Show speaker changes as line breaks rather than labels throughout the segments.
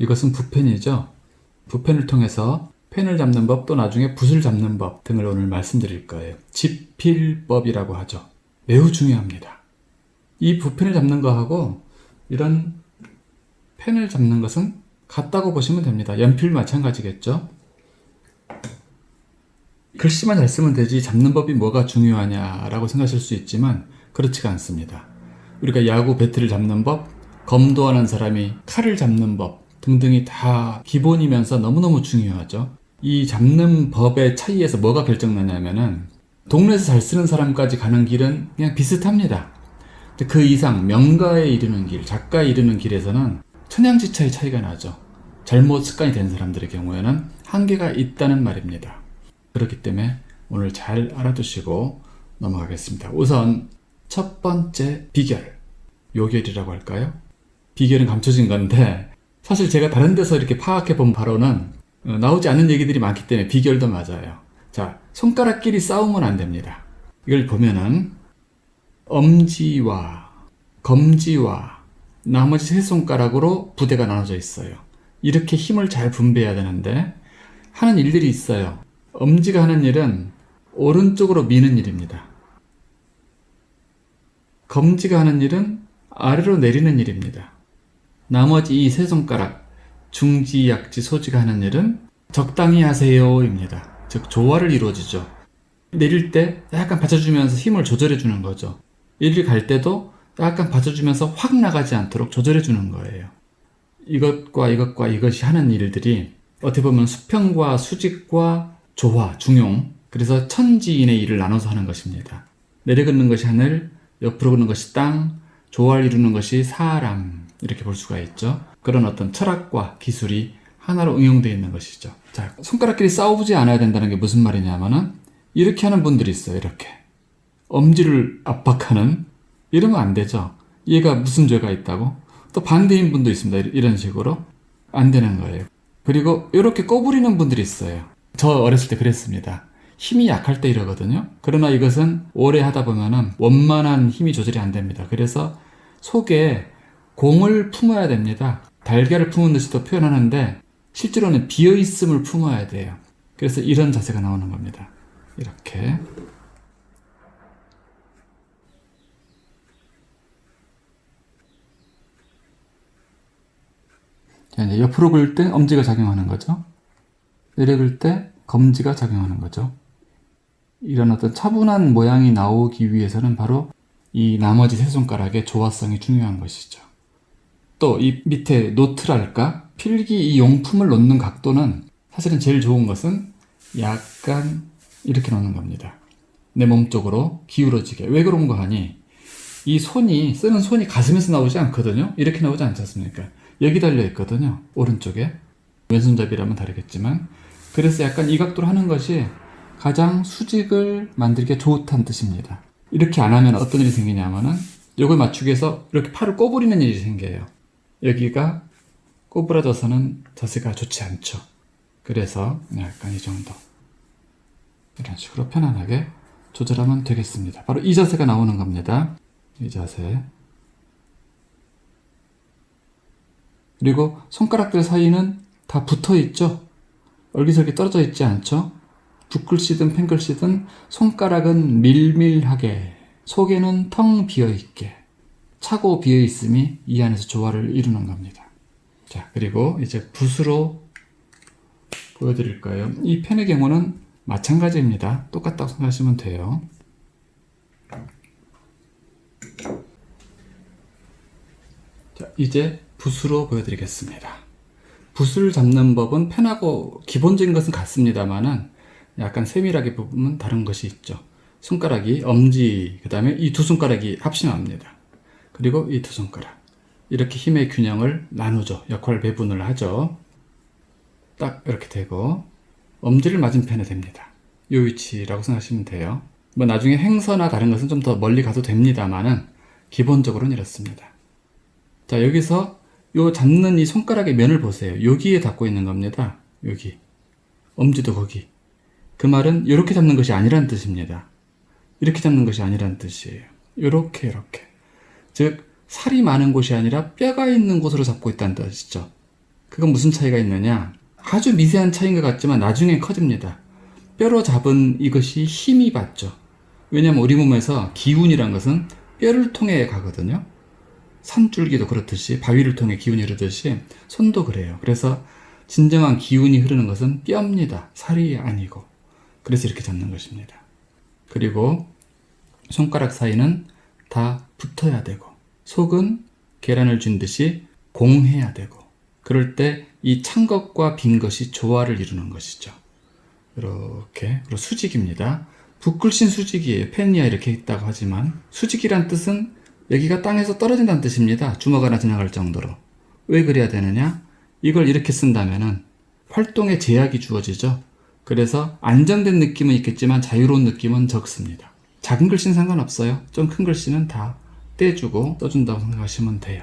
이것은 붓펜이죠. 붓펜을 통해서 펜을 잡는 법 또 나중에 붓을 잡는 법 등을 오늘 말씀드릴 거예요. 집필법이라고 하죠. 매우 중요합니다. 이 붓펜을 잡는 거하고 이런 펜을 잡는 것은 같다고 보시면 됩니다. 연필 마찬가지겠죠. 글씨만 잘 쓰면 되지 잡는 법이 뭐가 중요하냐라고 생각하실 수 있지만 그렇지가 않습니다. 우리가 야구 배트를 잡는 법, 검도하는 사람이 칼을 잡는 법 등등이 다 기본이면서 너무너무 중요하죠. 이 잡는 법의 차이에서 뭐가 결정나냐면은 동네에서 잘 쓰는 사람까지 가는 길은 그냥 비슷합니다. 그 이상 명가에 이르는 길, 작가에 이르는 길에서는 천양지차의 차이가 나죠. 잘못 습관이 된 사람들의 경우에는 한계가 있다는 말입니다. 그렇기 때문에 오늘 잘 알아두시고 넘어가겠습니다. 우선 첫 번째 비결, 요결이라고 할까요? 비결은 감춰진 건데 사실 제가 다른 데서 이렇게 파악해 본 바로는 어, 나오지 않는 얘기들이 많기 때문에 비결도 맞아요. 자, 손가락끼리 싸우면 안 됩니다. 이걸 보면은 엄지와 검지와 나머지 세 손가락으로 부대가 나눠져 있어요. 이렇게 힘을 잘 분배해야 되는데 하는 일들이 있어요. 엄지가 하는 일은 오른쪽으로 미는 일입니다. 검지가 하는 일은 아래로 내리는 일입니다. 나머지 이 세 손가락, 중지, 약지, 소지가 하는 일은 적당히 하세요 입니다. 즉 조화를 이루어지죠. 내릴 때 약간 받쳐주면서 힘을 조절해 주는 거죠. 이리 갈 때도 약간 받쳐주면서 확 나가지 않도록 조절해 주는 거예요. 이것과 이것과 이것이 하는 일들이 어떻게 보면 수평과 수직과 조화, 중용 그래서 천지인의 일을 나눠서 하는 것입니다. 내려걷는 것이 하늘, 옆으로 걷는 것이 땅, 조화를 이루는 것이 사람 이렇게 볼 수가 있죠. 그런 어떤 철학과 기술이 하나로 응용되어 있는 것이죠. 자, 손가락끼리 싸우지 않아야 된다는 게 무슨 말이냐면은 이렇게 하는 분들이 있어요. 이렇게 엄지를 압박하는 이러면 안 되죠. 얘가 무슨 죄가 있다고? 또 반대인 분도 있습니다. 이런 식으로 안 되는 거예요. 그리고 이렇게 꼬부리는 분들이 있어요. 저 어렸을 때 그랬습니다. 힘이 약할 때 이러거든요. 그러나 이것은 오래 하다 보면은 원만한 힘이 조절이 안 됩니다. 그래서 속에 공을 품어야 됩니다. 달걀을 품은 듯이도 표현하는데 실제로는 비어있음을 품어야 돼요. 그래서 이런 자세가 나오는 겁니다. 이렇게. 자, 이제 옆으로 긁을 때 엄지가 작용하는 거죠. 내려 긁을 때 검지가 작용하는 거죠. 이런 어떤 차분한 모양이 나오기 위해서는 바로 이 나머지 세 손가락의 조화성이 중요한 것이죠. 또 이 밑에 노트랄까? 필기 이 용품을 놓는 각도는 사실은 제일 좋은 것은 약간 이렇게 놓는 겁니다. 내 몸 쪽으로 기울어지게. 왜 그런 거 하니? 이 손이, 쓰는 손이 가슴에서 나오지 않거든요? 이렇게 나오지 않지 않습니까? 여기 달려 있거든요. 오른쪽에. 왼손잡이라면 다르겠지만. 그래서 약간 이 각도로 하는 것이 가장 수직을 만들기 좋다는 뜻입니다. 이렇게 안 하면 어떤 일이 생기냐면은 이걸 맞추기 위해서 이렇게 팔을 꼬부리는 일이 생겨요. 여기가 꼬부라져서는 자세가 좋지 않죠. 그래서 약간 이 정도 이런 식으로 편안하게 조절하면 되겠습니다. 바로 이 자세가 나오는 겁니다. 이 자세 그리고 손가락들 사이는 다 붙어 있죠. 얼기설기 떨어져 있지 않죠. 붓글씨든 펜글씨든 손가락은 밀밀하게 속에는 텅 비어있게 차고 비어있음이 이 안에서 조화를 이루는 겁니다. 자 그리고 이제 붓으로 보여드릴까요? 이 펜의 경우는 마찬가지입니다. 똑같다고 생각하시면 돼요. 자 이제 붓으로 보여드리겠습니다. 붓을 잡는 법은 펜하고 기본적인 것은 같습니다만은 약간 세밀하게 보면 다른 것이 있죠. 손가락이 엄지 그 다음에 이 두 손가락이 합심합니다. 그리고 이 두 손가락 이렇게 힘의 균형을 나누죠. 역할 배분을 하죠. 딱 이렇게 되고 엄지를 맞은편에 됩니다. 이 위치라고 생각하시면 돼요. 뭐 나중에 행서나 다른 것은 좀 더 멀리 가도 됩니다만은 기본적으로는 이렇습니다. 자 여기서 요 잡는 이 손가락의 면을 보세요. 여기에 닿고 있는 겁니다. 여기 엄지도 거기 그 말은 이렇게 잡는 것이 아니란 뜻입니다. 이렇게 잡는 것이 아니란 뜻이에요. 이렇게 이렇게 즉 살이 많은 곳이 아니라 뼈가 있는 곳으로 잡고 있다는 뜻이죠. 그건 무슨 차이가 있느냐? 아주 미세한 차이인 것 같지만 나중에 커집니다. 뼈로 잡은 이것이 힘이 받죠. 왜냐하면 우리 몸에서 기운이란 것은 뼈를 통해 가거든요. 산줄기도 그렇듯이 바위를 통해 기운이 흐르듯이 손도 그래요. 그래서 진정한 기운이 흐르는 것은 뼈입니다. 살이 아니고. 그래서 이렇게 잡는 것입니다. 그리고 손가락 사이는 다 붙어야 되고 속은 계란을 쥔 듯이 공해야 되고 그럴 때 이 찬 것과 빈 것이 조화를 이루는 것이죠. 이렇게 그리고 수직입니다. 붓글씬 수직이에요. 펜이야 이렇게 있다고 하지만 수직이란 뜻은 여기가 땅에서 떨어진다는 뜻입니다. 주먹 하나 지나갈 정도로. 왜 그래야 되느냐? 이걸 이렇게 쓴다면은 활동에 제약이 주어지죠. 그래서 안정된 느낌은 있겠지만 자유로운 느낌은 적습니다. 작은 글씨는 상관없어요. 좀 큰 글씨는 다 떼주고 써준다고 생각하시면 돼요.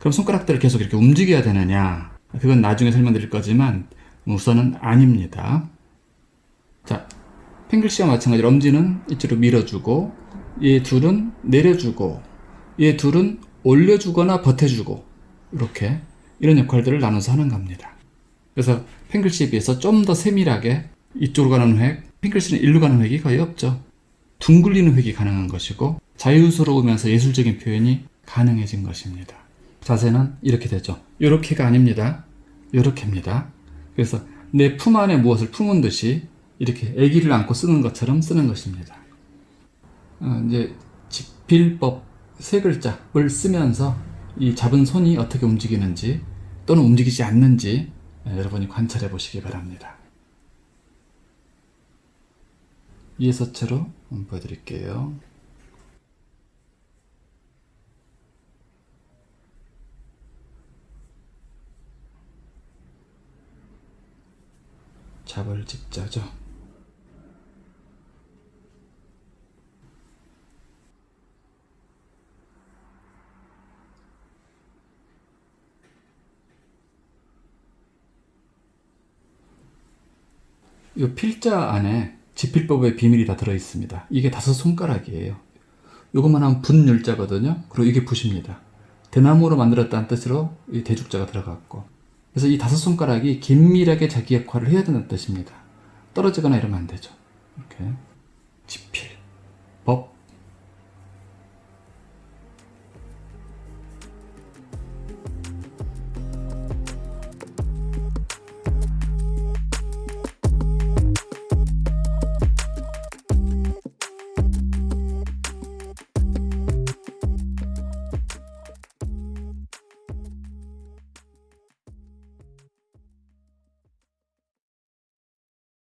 그럼 손가락들을 계속 이렇게 움직여야 되느냐? 그건 나중에 설명드릴 거지만 우선은 아닙니다. 자, 펜글씨와 마찬가지로 엄지는 이쪽으로 밀어주고 얘 둘은 내려주고 얘 둘은 올려주거나 버텨주고 이렇게 이런 역할들을 나눠서 하는 겁니다. 그래서 펜글씨에 비해서 좀 더 세밀하게 이쪽으로 가는 획, 펜글씨는 일로 가는 획이 거의 없죠. 둥글리는 획이 가능한 것이고 자유스러우면서 예술적인 표현이 가능해진 것입니다. 자세는 이렇게 되죠. 이렇게가 아닙니다. 이렇게입니다. 그래서 내 품 안에 무엇을 품은 듯이 이렇게 아기를 안고 쓰는 것처럼 쓰는 것입니다. 어, 이제 집필법 세 글자를 쓰면서 이 잡은 손이 어떻게 움직이는지 또는 움직이지 않는지 예, 여러분이 관찰해 보시기 바랍니다. 이해서체로 보여드릴게요. 잡을 집자죠. 이 필자 안에 지필법의 비밀이 다 들어 있습니다. 이게 다섯 손가락이에요. 이것만 하면 분율자거든요. 그리고 이게 붓입니다. 대나무로 만들었다는 뜻으로 이 대죽자가 들어갔고. 그래서 이 다섯 손가락이 긴밀하게 자기 역할을 해야 된다는 뜻입니다. 떨어지거나 이러면 안 되죠. 이렇게 지필, 법,